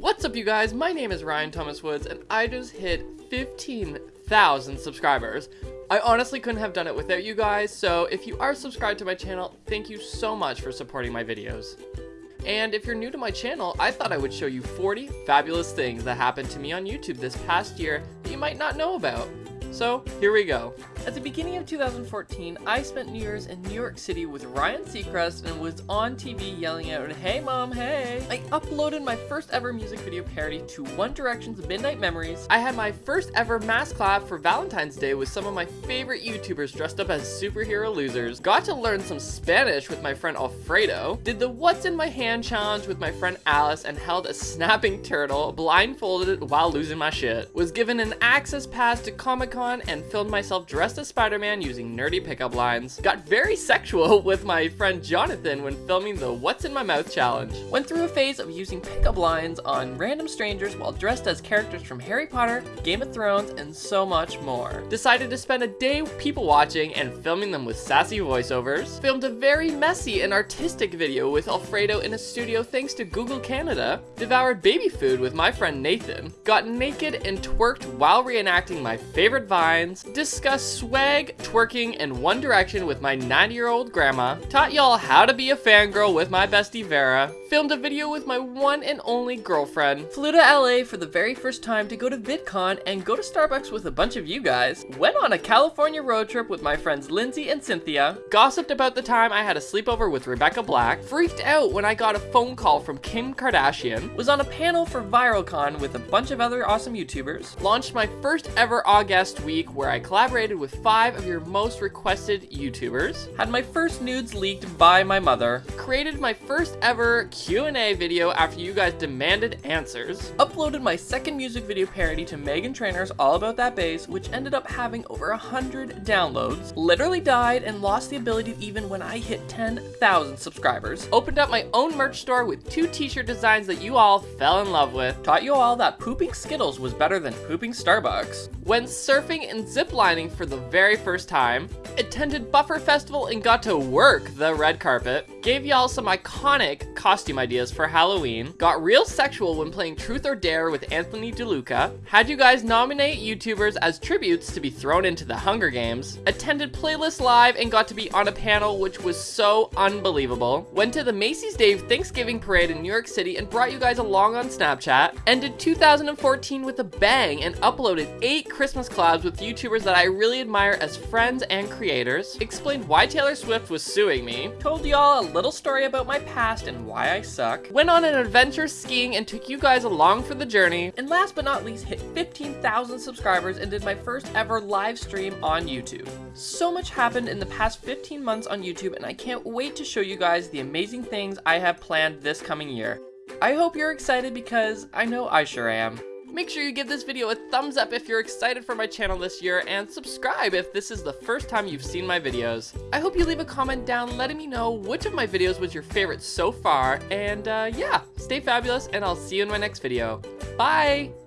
What's up you guys? My name is Ryan Thomas Woods and I just hit 15,000 subscribers. I honestly couldn't have done it without you guys, so if you are subscribed to my channel, thank you so much for supporting my videos. And if you're new to my channel, I thought I would show you 40 fabulous things that happened to me on YouTube this past year that you might not know about. So, here we go. At the beginning of 2014, I spent New Year's in New York City with Ryan Seacrest and was on TV yelling out, Hey mom, hey! I uploaded my first ever music video parody to One Direction's Midnight Memories. I had my first ever mass clap for Valentine's Day with some of my favorite YouTubers dressed up as superhero losers. Got to learn some Spanish with my friend Alfredo. Did the What's in My Hand challenge with my friend Alice and held a snapping turtle blindfolded while losing my shit. Was given an access pass to Comic Con and filmed myself dressed dressed as Spider-Man using nerdy pickup lines, got very sexual with my friend Jonathan when filming the What's in My Mouth challenge, went through a phase of using pickup lines on random strangers while dressed as characters from Harry Potter, Game of Thrones, and so much more. Decided to spend a day people watching and filming them with sassy voiceovers, filmed a very messy and artistic video with Alfredo in a studio thanks to Google Canada, devoured baby food with my friend Nathan, got naked and twerked while reenacting my favorite vines, discussed swag, twerking, and One Direction with my 90-year-old grandma, taught y'all how to be a fangirl with my bestie Vera, filmed a video with my one and only girlfriend, flew to LA for the very first time to go to VidCon and go to Starbucks with a bunch of you guys, went on a California road trip with my friends Lindsay and Cynthia, gossiped about the time I had a sleepover with Rebecca Black, freaked out when I got a phone call from Kim Kardashian, was on a panel for ViralCon with a bunch of other awesome YouTubers, launched my first ever August week where I collaborated with five of your most requested YouTubers, had my first nudes leaked by my mother, created my first ever Q&A video after you guys demanded answers, uploaded my second music video parody to Meghan Trainor's All About That Bass, which ended up having over a hundred downloads, literally died and lost the ability even when I hit 10,000 subscribers, opened up my own merch store with two t-shirt designs that you all fell in love with, taught you all that pooping Skittles was better than pooping Starbucks, went surfing and ziplining for the very first time, attended Buffer Festival and got to work the red carpet, gave y'all some iconic costume ideas for Halloween, got real sexual when playing Truth or Dare with Anthony DeLuca, had you guys nominate YouTubers as tributes to be thrown into the Hunger Games, attended Playlist Live and got to be on a panel which was so unbelievable, went to the Macy's Day Thanksgiving Parade in New York City and brought you guys along on Snapchat, ended 2014 with a bang and uploaded 8 Christmas collabs with YouTubers that I really admire as friends and creators, explained why Taylor Swift was suing me, told y'all a little story about my past and why I suck, went on an adventure skiing and took you guys along for the journey, and last but not least hit 15,000 subscribers and did my first ever live stream on YouTube. So much happened in the past 15 months on YouTube and I can't wait to show you guys the amazing things I have planned this coming year. I hope you're excited because I know I sure am. Make sure you give this video a thumbs up if you're excited for my channel this year, and subscribe if this is the first time you've seen my videos. I hope you leave a comment down letting me know which of my videos was your favorite so far, and uh, yeah, stay fabulous, and I'll see you in my next video. Bye!